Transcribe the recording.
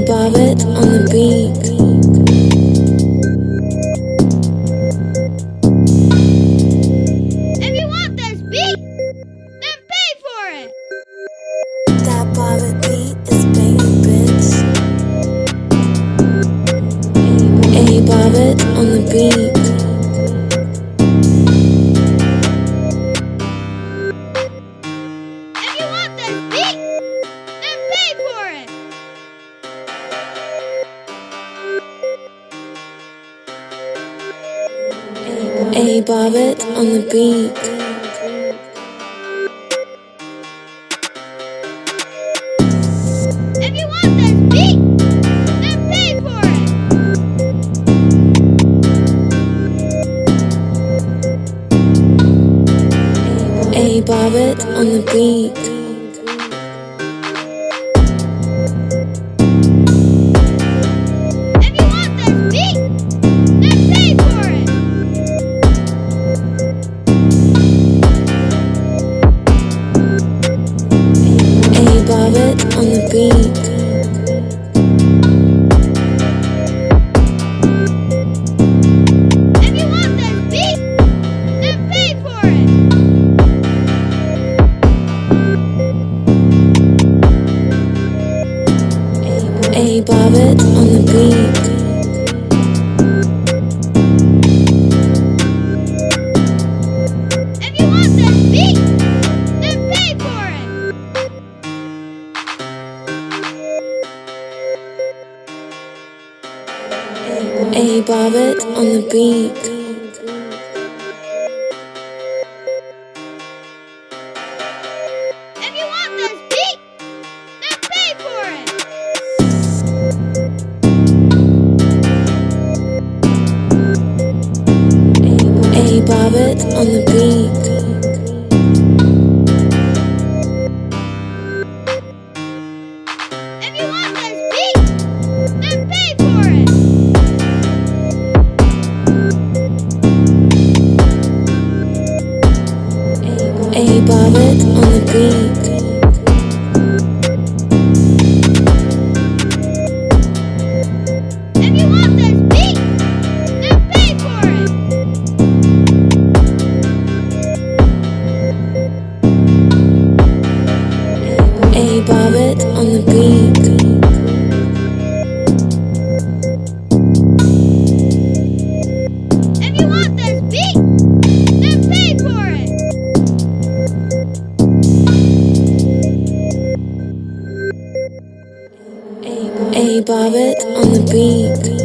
A Bobbit on the beat. If you want this beat, then pay for it. That Bobbit beat is banging, bitch. A Bobbit on the beat. A Bobbit on the beat. If you want this beat, then pay for it. A Bobbit on the beat. A Bobbit on the beat. If you want this beat, then pay for it. A on the beat. A Bobbit on the beat. If you want this beat, then pay for it. A Bobbit on the beat. On the beat. If you want this beat, then pay for it. A on the beat. A Bobbit on the beat.